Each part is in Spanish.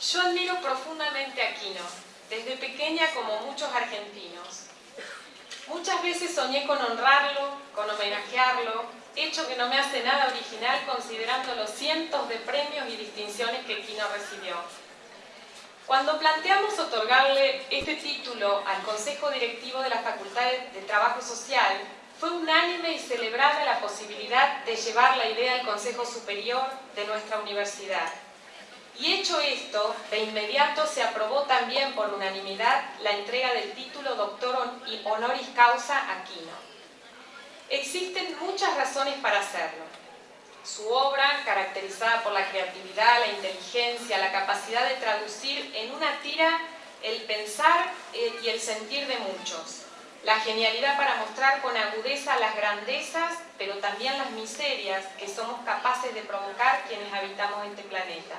Yo admiro profundamente a Quino, desde pequeña como muchos argentinos. Muchas veces soñé con honrarlo, con homenajearlo, hecho que no me hace nada original considerando los cientos de premios y distinciones que Quino recibió. Cuando planteamos otorgarle este título al Consejo Directivo de la Facultad de Trabajo Social, fue unánime y celebrada la posibilidad de llevar la idea al Consejo Superior de nuestra universidad. Y hecho esto, de inmediato se aprobó también por unanimidad la entrega del título Doctor Honoris Causa a Quino. Existen muchas razones para hacerlo. Su obra, caracterizada por la creatividad, la inteligencia, la capacidad de traducir en una tira el pensar eh, y el sentir de muchos. La genialidad para mostrar con agudeza las grandezas, pero también las miserias que somos capaces de provocar quienes habitamos este planeta.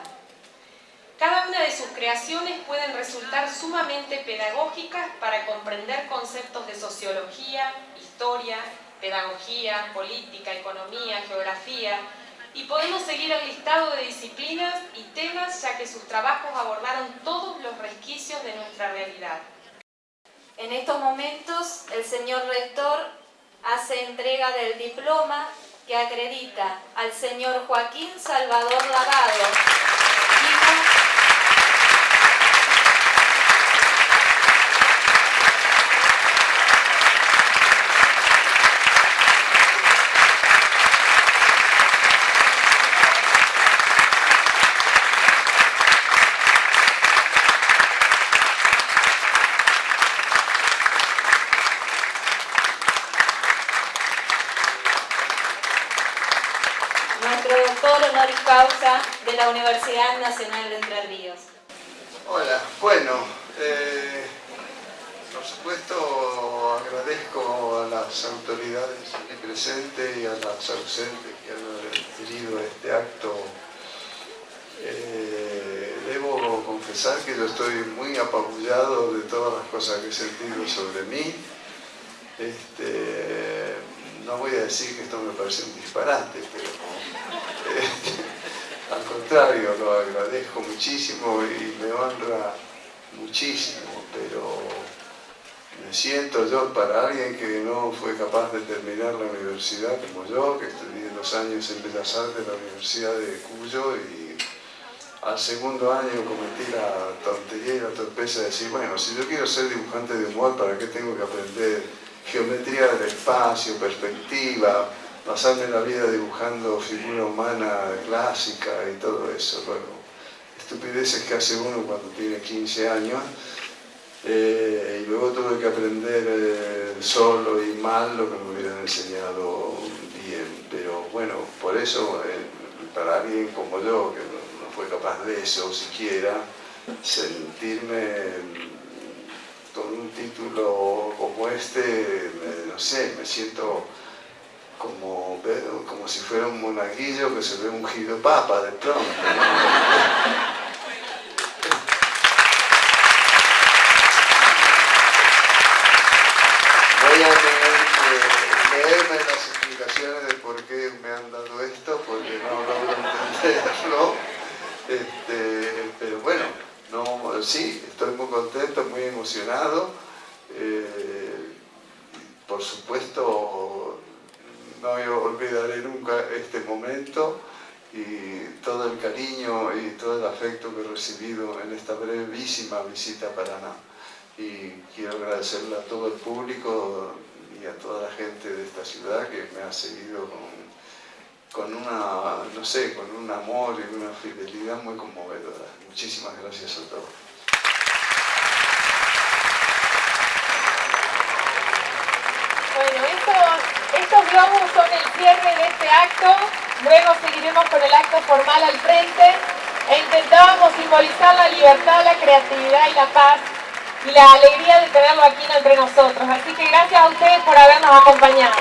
Cada una de sus creaciones pueden resultar sumamente pedagógicas para comprender conceptos de sociología, historia, pedagogía, política, economía, geografía, y podemos seguir el listado de disciplinas y temas ya que sus trabajos abordaron todos los resquicios de nuestra realidad. En estos momentos el señor rector hace entrega del diploma que acredita al señor Joaquín Salvador Lavado, nuestro doctor honoris causa de la Universidad Nacional de Entre Ríos. Hola, bueno, eh, por supuesto agradezco a las autoridades presentes y a las ausentes que han adquirido este acto. Eh, debo confesar que yo estoy muy apabullado de todas las cosas que he sentido sobre mí. Este, no voy a decir que esto me parece un disparate, pero al contrario, lo agradezco muchísimo y me honra muchísimo, pero me siento yo para alguien que no fue capaz de terminar la universidad como yo, que estudié dos años en Bellas Artes de la Universidad de Cuyo y al segundo año cometí la tontería y la torpeza de decir, bueno, si yo quiero ser dibujante de humor, ¿para qué tengo que aprender geometría del espacio, perspectiva, pasarme la vida dibujando figura humana clásica y todo eso. Bueno, estupideces que hace uno cuando tiene 15 años. Eh, y luego tuve que aprender eh, solo y mal lo que me hubieran enseñado bien. Pero bueno, por eso, eh, para alguien como yo, que no, fue capaz de eso siquiera, sentirme un título como este, no sé, me siento como, como si fuera un monaguillo que se ve ungido papa de pronto. Voy a tener leerme las explicaciones de por qué me han dado esto, porque no logro entenderlo. Este, no, sí, estoy muy contento, muy emocionado. Eh, por supuesto, no olvidaré nunca este momento y todo el cariño y todo el afecto que he recibido en esta brevísima visita a Paraná. Y quiero agradecerle a todo el público y a toda la gente de esta ciudad que me ha seguido con, con una, no sé, con un amor y una fidelidad muy conmovedora. Muchísimas gracias a todos. Bueno, estos, estos globos son el cierre de este acto, luego seguiremos con el acto formal al frente e intentábamos simbolizar la libertad, la creatividad y la paz y la alegría de tenerlo aquí entre nosotros. Así que gracias a ustedes por habernos acompañado.